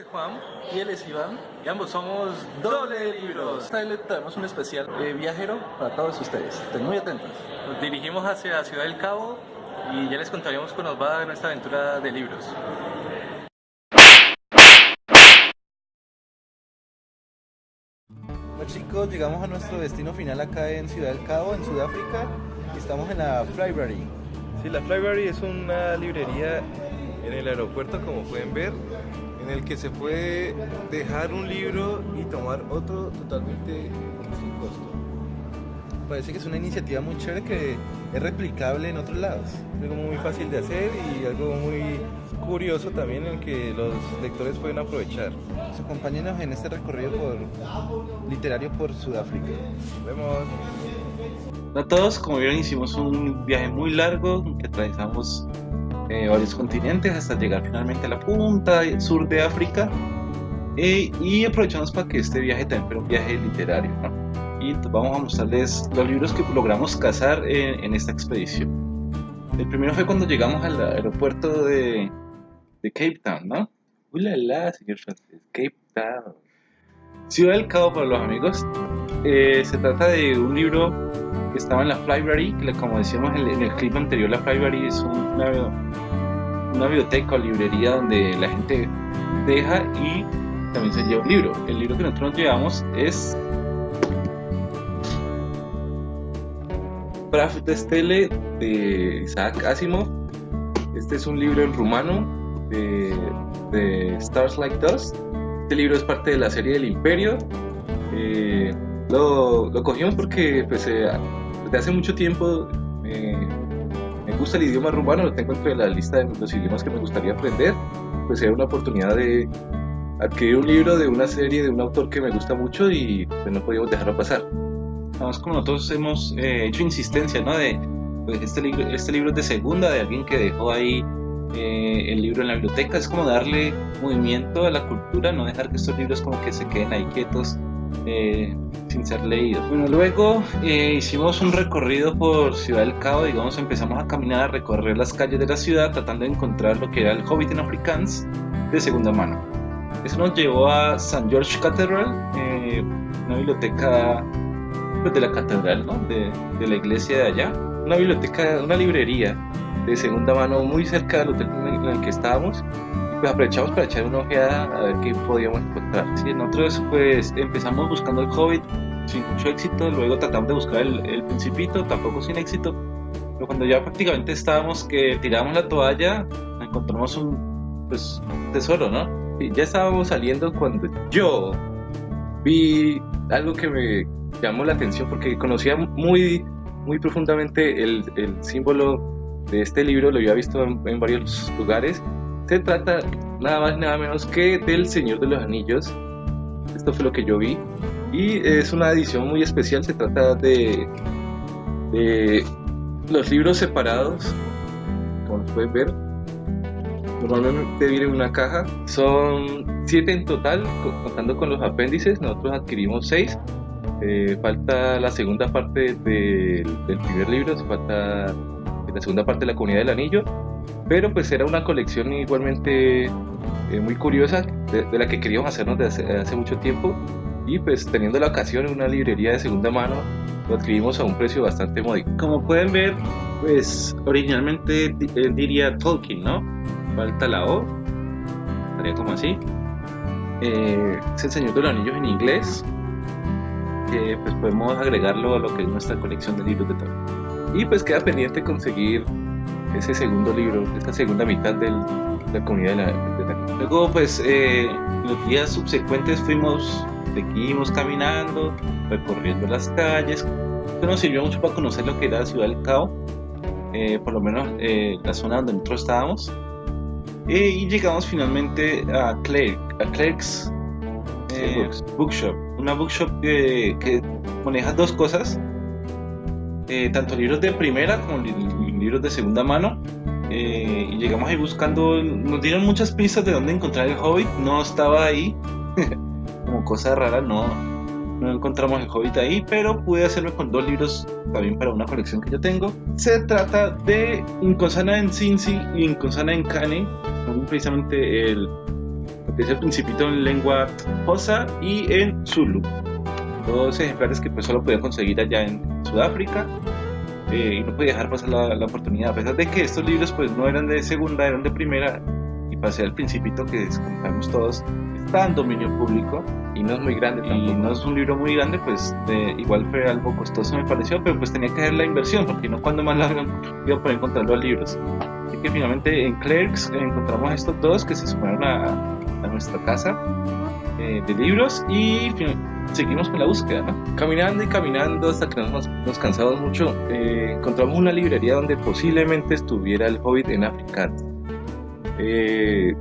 es Juan y él es Iván y ambos somos Doble Libros. Hoy les traemos un especial eh, viajero para todos ustedes. Estén muy atentos. Nos dirigimos hacia Ciudad del Cabo y ya les contaremos cómo nos va en nuestra aventura de libros. Bueno chicos, llegamos a nuestro destino final acá en Ciudad del Cabo, en Sudáfrica. Y estamos en la Flybury. Sí, la Flybury es una librería en el aeropuerto, como pueden ver, en el que se puede dejar un libro y tomar otro totalmente sin costo. Parece que es una iniciativa muy chévere que es replicable en otros lados. Es algo muy fácil de hacer y algo muy curioso también en que los lectores pueden aprovechar. Acompáñenos en este recorrido por, literario por Sudáfrica. Nos vemos. A todos, como vieron hicimos un viaje muy largo que atravesamos eh, varios continentes hasta llegar finalmente a la punta sur de África. Eh, y aprovechamos para que este viaje también fuera un viaje literario y vamos a mostrarles los libros que logramos cazar en, esta expedición. El primero fue cuando llegamos al aeropuerto de, de Cape Town ¿no? Uy señor francés, Cape Town. Ciudad del Cabo para los amigos. Eh, se trata de un libro que estaba en la Flybury, que como decíamos en el clip anterior, la Flybury es una, biblioteca o librería donde la gente deja y también se lleva un libro. El libro que nosotros nos llevamos es Praf de Stele de Isaac Asimov. Este es un libro en rumano de, de Stars Like Dust. Este libro es parte de la serie del Imperio. Eh, lo, lo, cogimos porque pues, eh, desde hace mucho tiempo me gusta el idioma rumano, lo tengo entre la lista de los idiomas que me gustaría aprender, pues era una oportunidad de adquirir un libro de una serie de un autor que me gusta mucho y pues, no podíamos dejarlo pasar. Además, como nosotros hemos eh, hecho insistencia, ¿no? De, pues este libro, este libro es de segunda, de alguien que dejó ahí eh, el libro en la biblioteca, es como darle movimiento a la cultura, no dejar que estos libros como que se queden ahí quietos eh, sin ser leído. Bueno, luego eh, hicimos un recorrido por Ciudad del Cabo, digamos, empezamos a caminar, a recorrer las calles de la ciudad tratando de encontrar lo que era el Hobbit en Afrikaans de segunda mano. Eso nos llevó a St. George Cathedral, eh, una biblioteca pues, de la catedral, ¿no? de, de, la iglesia de allá, una biblioteca, una librería de segunda mano muy cerca del hotel en el que estábamos pues aprovechamos para echar una ojeada a ver qué podíamos encontrar. Sí, nosotros pues empezamos buscando el Hobbit sin mucho éxito, luego tratamos de buscar el, el Principito, tampoco sin éxito, pero cuando ya prácticamente estábamos que tiramos la toalla, encontramos un pues, tesoro, ¿no? Y ya estábamos saliendo cuando yo vi algo que me llamó la atención porque conocía muy, muy profundamente el, el símbolo de este libro, lo había visto en, en varios lugares se trata nada más nada menos que del Señor de los Anillos. Esto fue lo que yo vi. Y es una edición muy especial. Se trata de, de los libros separados, como pueden ver. Normalmente viene en una caja. Son siete en total, contando con los apéndices. Nosotros adquirimos seis. Eh, falta la segunda parte del, del primer libro. Falta la segunda parte de la comunidad del anillo pero pues era una colección igualmente eh, muy curiosa de, la que queríamos hacernos desde hace, mucho tiempo y pues teniendo la ocasión en una librería de segunda mano lo adquirimos a un precio bastante módico. Como pueden ver, pues originalmente diría Tolkien, ¿no? Falta la O, estaría como así. Eh, es el Señor de los Anillos en inglés, que pues podemos agregarlo a lo que es nuestra colección de libros de Tolkien. Y pues queda pendiente conseguir ese segundo libro, esta segunda mitad de la comunidad de la, Luego, pues, eh, los días subsecuentes fuimos, seguimos caminando, recorriendo las calles. Esto nos sirvió mucho para conocer lo que era la ciudad del Cabo, eh, por lo menos eh, la zona donde nosotros estábamos. y llegamos finalmente a, Clerk, a Clerk's Bookshop, una bookshop que maneja dos cosas eh, tanto libros de primera como libros de segunda mano. Eh, y llegamos ahí buscando, nos dieron muchas pistas de dónde encontrar el Hobbit, no estaba ahí, como cosa rara, no, no encontramos el Hobbit ahí, pero pude hacerme con dos libros también para una colección que yo tengo. Se trata de Inconsana en Cincy y Inconsana en Cane, son precisamente el, el principito en lengua Hosa y en Zulu. Dos ejemplares que pues solo podía conseguir allá en Sudáfrica eh, y no podía dejar pasar la, la, oportunidad, a pesar de que estos libros pues no eran de segunda, eran de primera y pasé al principito que compramos todos, está en dominio público y no es muy grande y no es un libro muy grande pues de, igual fue algo costoso me pareció pero pues tenía que hacer la inversión porque no cuando más largo iba a poder encontrar los libros. Así que finalmente en Clerks encontramos estos dos que se sumaron a, a nuestra casa eh, de libros y seguimos con la búsqueda ¿no? caminando y caminando hasta que nos, nos cansamos mucho eh, encontramos una librería donde posiblemente estuviera el Hobbit en africano eh,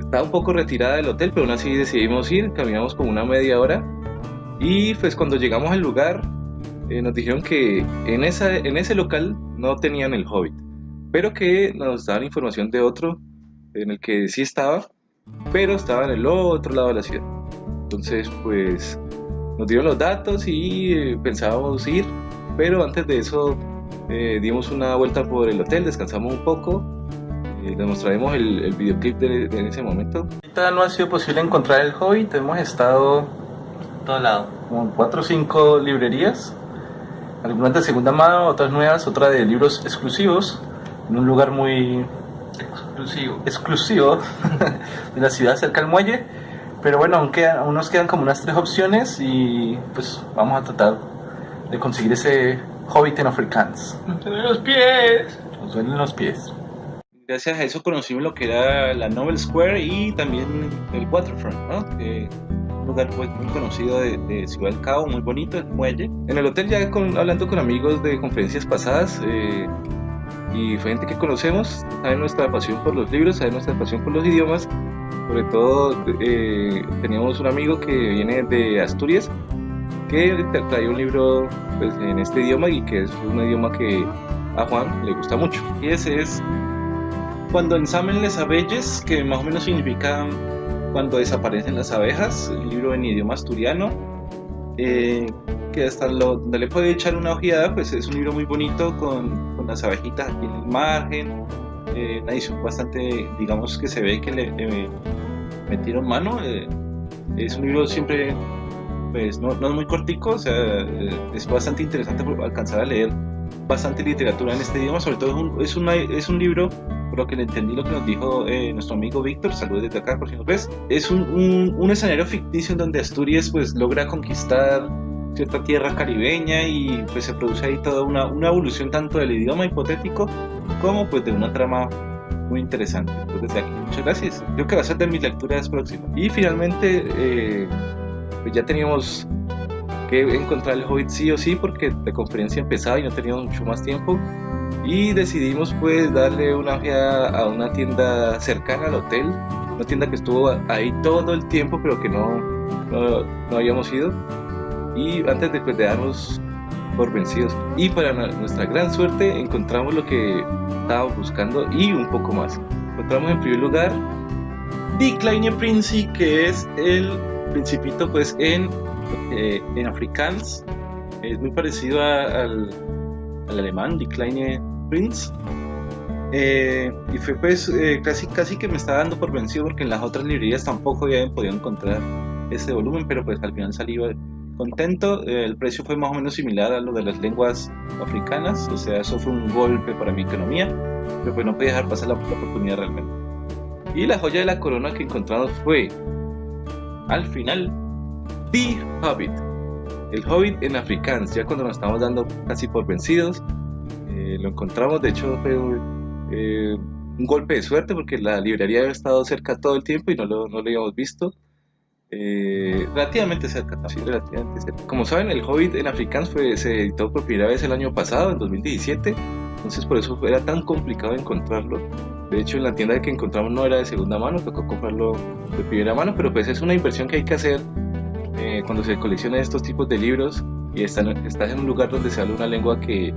estaba un poco retirada del hotel, pero aún así decidimos ir, caminamos como una media hora y pues cuando llegamos al lugar eh, nos dijeron que en, esa, en ese local no tenían el Hobbit, pero que nos daban información de otro en el que sí estaba, pero estaba en el otro lado de la ciudad. Entonces pues nos dieron los datos y eh, pensábamos ir, pero antes de eso eh, dimos una vuelta por el hotel, descansamos un poco les mostraremos el, el videoclip de, de, en ese momento. Ahorita no ha sido posible encontrar el Hobbit, hemos estado todo lado, como en 4 o 5 librerías, algunas de segunda mano, otras nuevas, otras de libros exclusivos, en un lugar muy exclusivo, exclusivo de la ciudad cerca del muelle. Pero bueno, aún, quedan, aún nos quedan como unas tres opciones y pues vamos a tratar de conseguir ese Hobbit en Afrikaans. Nos duelen los pies. Nos duelen los pies gracias a eso conocimos lo que era la Novel Square y también el Waterfront, ¿no? Que un lugar muy, muy conocido de, de, Ciudad del Cabo, muy bonito, el muelle. En el hotel ya con, hablando con amigos de conferencias pasadas eh, y gente que conocemos, saben nuestra pasión por los libros, saben nuestra pasión por los idiomas. Sobre todo eh, teníamos un amigo que viene de Asturias que trae un libro pues, en este idioma y que es un idioma que a Juan le gusta mucho. Y ese es cuando ensamen las abejas, que más o menos significa cuando desaparecen las abejas, el libro en idioma asturiano, eh, que hasta lo, donde le puede echar una ojeada, pues es un libro muy bonito con, con las abejitas aquí en el margen, eh, una edición bastante, digamos que se ve que le, le metieron mano, eh, es un libro siempre, pues no, no, es muy cortico, o sea, eh, es bastante interesante alcanzar a leer bastante literatura en este idioma, sobre todo es un, es una, es un libro por lo que le entendí lo que nos dijo eh, nuestro amigo Víctor, saludos desde acá por si nos ves, es un, un, un, escenario ficticio en donde Asturias pues logra conquistar cierta tierra caribeña y pues se produce ahí toda una, una evolución tanto del idioma hipotético como pues de una trama muy interesante. Pues desde aquí, muchas gracias. Creo que va a ser de mis lecturas próximas. Y finalmente, eh, pues ya teníamos que encontrar el Hobbit sí o sí porque la conferencia empezaba y no teníamos mucho más tiempo y decidimos pues darle una ojeada a una tienda cercana al hotel, una tienda que estuvo ahí todo el tiempo pero que no, no, no habíamos ido y antes de, pues, de darnos por vencidos y para nuestra gran suerte encontramos lo que estábamos buscando y un poco más. Encontramos en primer lugar Die Kleine Prince que es el principito pues en, eh, en afrikaans es muy parecido a, al, al alemán Die Kleine Prince. Eh, y fue pues eh, casi, casi que me estaba dando por vencido porque en las otras librerías tampoco había podido encontrar ese volumen, pero pues al final salí contento. Eh, el precio fue más o menos similar a lo de las lenguas africanas, o sea, eso fue un golpe para mi economía, pero pues no podía dejar pasar la, la oportunidad realmente. Y la joya de la corona que encontramos fue, al final, The Hobbit. El Hobbit en afrikaans, ya cuando nos estamos dando casi por vencidos, eh, lo encontramos, de hecho fue eh, un golpe de suerte porque la librería había estado cerca todo el tiempo y no lo, no lo habíamos visto. Eh, relativamente cerca, sí, relativamente cerca. Como saben, el Hobbit en Afrikaans fue, se editó por primera vez el año pasado, en 2017, entonces por eso era tan complicado encontrarlo. De hecho, en la tienda que encontramos no era de segunda mano, tocó comprarlo de primera mano, pero pues es una inversión que hay que hacer eh, cuando se coleccionan estos tipos de libros y están, estás en un lugar donde se habla una lengua que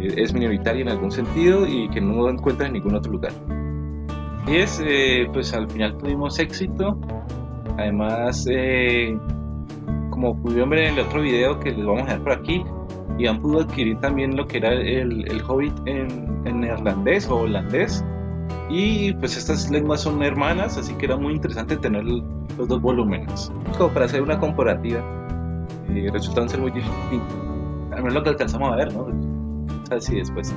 es minoritaria en algún sentido y que no encuentras en ningún otro lugar. Y es, eh, pues al final tuvimos éxito. Además, eh, como pudieron ver en el otro video que les vamos a dejar por aquí, Ian pudo adquirir también lo que era el, el Hobbit en, en, neerlandés o holandés. Y pues estas lenguas son hermanas, así que era muy interesante tener los dos volúmenes. Como para hacer una comparativa, eh, resultaron ser muy distintos. Al menos lo que alcanzamos a ver, ¿no? Así después.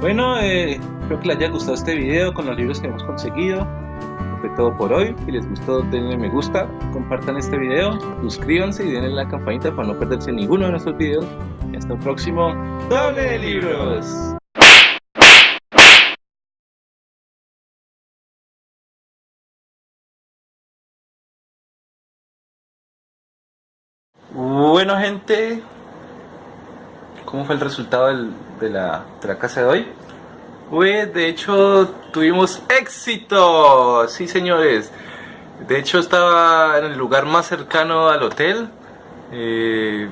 Bueno, eh, espero que les haya gustado este video con los libros que hemos conseguido. Fue todo por hoy. Si les gustó, denle me gusta, compartan este video, suscríbanse y denle la campanita para no perderse ninguno de nuestros videos. Hasta el próximo Doble de Libros. Bueno gente, ¿cómo fue el resultado de, la, de la casa de hoy? Pues de hecho tuvimos éxito, sí señores. De hecho estaba en el lugar más cercano al hotel. Eh,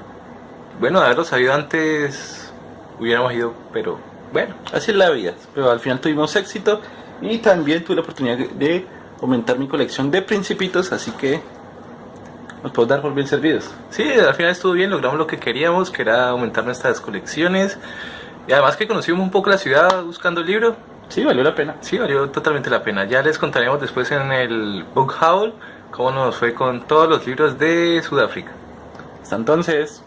bueno, de haberlo sabido antes hubiéramos ido, pero bueno, así es la vida. Pero al final tuvimos éxito y también tuve la oportunidad de aumentar mi colección de principitos, así que nos podemos dar por bien servidos. Sí, al final estuvo bien, logramos lo que queríamos, que era aumentar nuestras colecciones. Y además que conocimos un poco la ciudad buscando el libro. Sí, valió la pena. Sí, valió totalmente la pena. Ya les contaremos después en el Book Haul cómo nos fue con todos los libros de Sudáfrica. Hasta entonces.